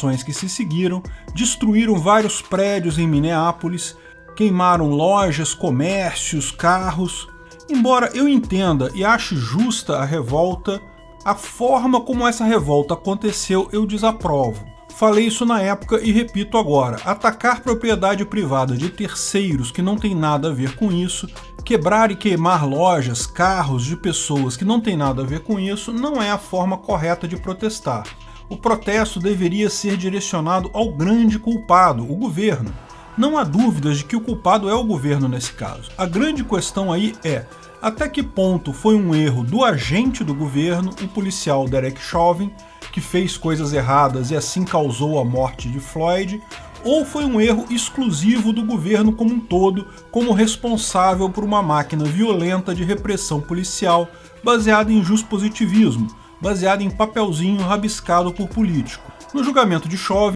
manifestações que se seguiram, destruíram vários prédios em Minneapolis, queimaram lojas, comércios, carros. Embora eu entenda e ache justa a revolta, a forma como essa revolta aconteceu eu desaprovo. Falei isso na época e repito agora, atacar propriedade privada de terceiros que não tem nada a ver com isso, quebrar e queimar lojas, carros de pessoas que não tem nada a ver com isso, não é a forma correta de protestar. O protesto deveria ser direcionado ao grande culpado, o governo. Não há dúvidas de que o culpado é o governo nesse caso. A grande questão aí é, até que ponto foi um erro do agente do governo, o policial Derek Chauvin, que fez coisas erradas e assim causou a morte de Floyd, ou foi um erro exclusivo do governo como um todo, como responsável por uma máquina violenta de repressão policial baseada em positivismo, baseada em papelzinho rabiscado por político. No julgamento de Chauvin,